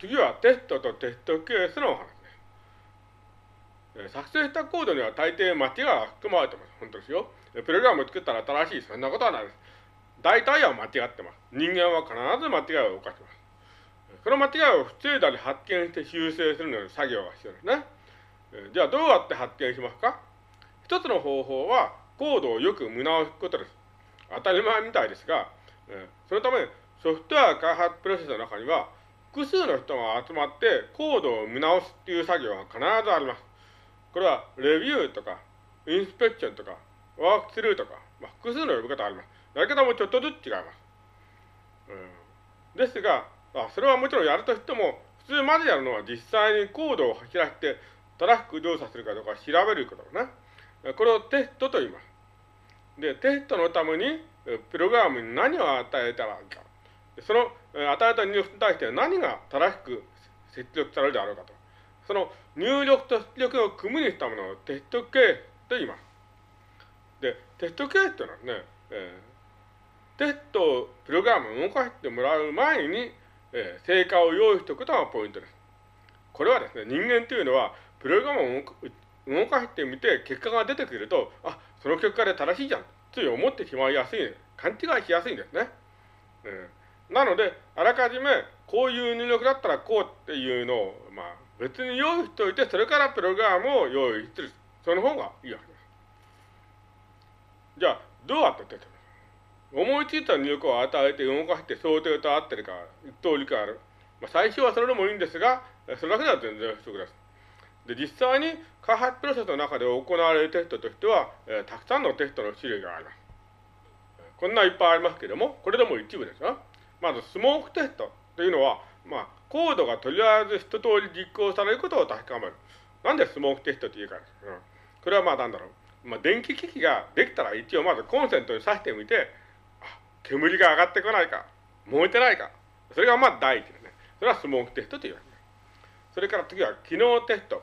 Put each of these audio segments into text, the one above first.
次はテストとテストケースのお話です。作成したコードには大抵間違いが含まれてます。本当ですよ。プログラムを作ったら正しい。そんなことはないです。大体は間違ってます。人間は必ず間違いを犯します。その間違いを防いだり発見して修正するのに作業が必要ですね。じゃあどうやって発見しますか？一つの方法はコードをよく見直すことです。当たり前みたいですが、そのためソフトウェア開発プロセスの中には複数の人が集まってコードを見直すっていう作業が必ずあります。これはレビューとかインスペクションとかワークスルーとか、まあ、複数の呼び方あります。やり方もちょっとずつ違います。うん、ですが、あ、それはもちろんやるとしても、普通まずやるのは実際にコードを走らせて、正しく動作するかどうか調べることだね。これをテストと言います。で、テストのために、プログラムに何を与えたらいいか。その与えた入力に対して何が正しく出力されるであろうかと。その入力と出力を組むにしたものをテストケースと言います。で、テストケースというのはね、えー、テストをプログラムを動かしてもらう前に、えー、成果を用意しておくことがポイントです。これはですね、人間というのは、プログラムを動かしてみて結果が出てくると、あ、その結果で正しいじゃん、つい思ってしまいやすい、勘違いしやすいんですね。うん、なので、あらかじめ、こういう入力だったらこうっていうのを、まあ、別に用意しておいて、それからプログラムを用意する。その方がいいわけです。じゃあ、どうやって出てる思いついた入力を与えて動かして想定と合ってるか、一通りかある。まあ、最初はそれでもいいんですが、それだけでは全然不足です。で、実際に開発プロセスの中で行われるテストとしては、えー、たくさんのテストの種類があります。こんないっぱいありますけども、これでも一部ですよ。まず、スモークテストというのは、まあ、コードがとりあえず一通り実行されることを確かめる。なんでスモークテストっていうか。うん、これはまあなんだろう。まあ、電気機器ができたら一応まずコンセントに挿してみて、煙が上がってこないか、燃えてないか。それがまず第一ですね。それはスモークテストと言われます。それから次は機能テスト、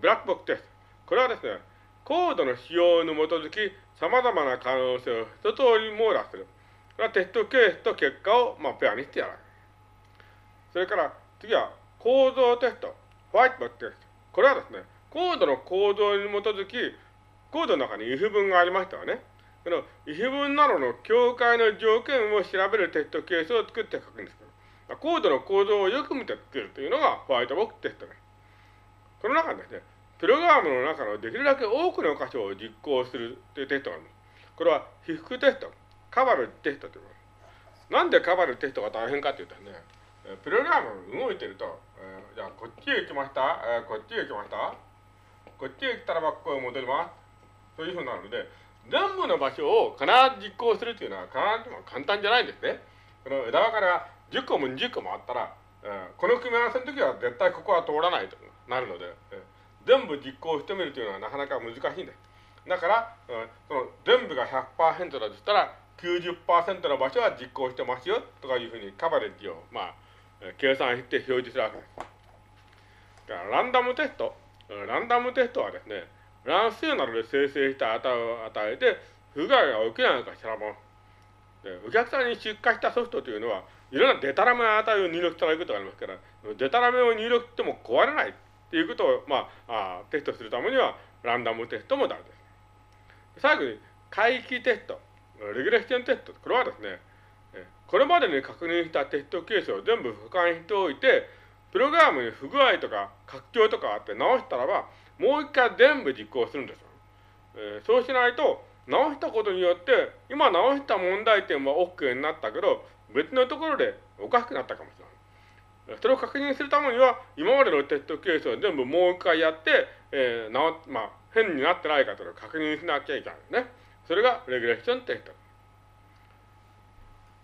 ブラックボックテスト。これはですね、コードの仕様に基づき様々な可能性を一通り網羅する。はテストケースと結果をまあペアにしてやる。それから次は構造テスト、ホワイトボックテスト。これはですね、コードの構造に基づき、コードの中に if 文がありましたよね。この if 文などの境界の条件を調べるテストケースを作って書くんですけど、コードの構造をよく見て作るというのがホワイトボックテストです。この中にですね、プログラムの中のできるだけ多くの箇所を実行するというテストがあります。これは被覆テスト、カバルテストと言います。なんでカバルテストが大変かというとね、プログラム動いてると、えー、じゃあこっちへ行きました、えー、こっちへ行きました、こっちへ来たらばここへ戻ります。というふうになるので、全部の場所を必ず実行するというのは必ずも簡単じゃないんですね。この枝分かれが10個も20個もあったら、えー、この組み合わせの時は絶対ここは通らないとなるので、えー全部実行してみるというのはなかなか難しいんです。だから、うん、その全部が100%だとしたら、90%の場所は実行してますよとかいうふうにカバレッジを、まあ、計算して表示するわけです。だからランダムテスト、ランダムテストはですね、乱数などで生成した値を与えて、不具合が起きないのか調べます。でお客さんに出荷したソフトというのは、いろんなデタラメな値を入力されることがありますから、デタラメを入力しても壊れないっていうことを、まあ、あテストするためには、ランダムテストも大事です。最後に、回帰テスト、レギュレーションテスト。これはですね、これまでに確認したテストケースを全部俯瞰しておいて、プログラムに不具合とか拡張とかあって直したらば、もう一回全部実行するんですよ。えー、そうしないと、直したことによって、今直した問題点は OK になったけど、別のところでおかしくなったかもしれない。それを確認するためには、今までのテストケースを全部もう一回やって、えー、なまあ、変になってないかというのを確認しなきゃいけないね。それがレギュレーションテスト。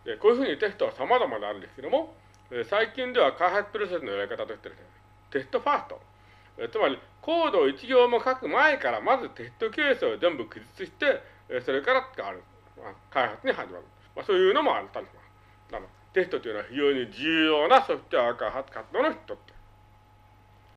でこういうふうにテストは様々であるんですけども、最近では開発プロセスのやり方としてですね、テストファースト。つまり、コードを一行も書く前から、まずテストケースを全部記述して、それからある、まあ、開発に始まる。まあ、そういうのもあったりします。テストというのは非常に重要なソフトウェア開発活動の一つ。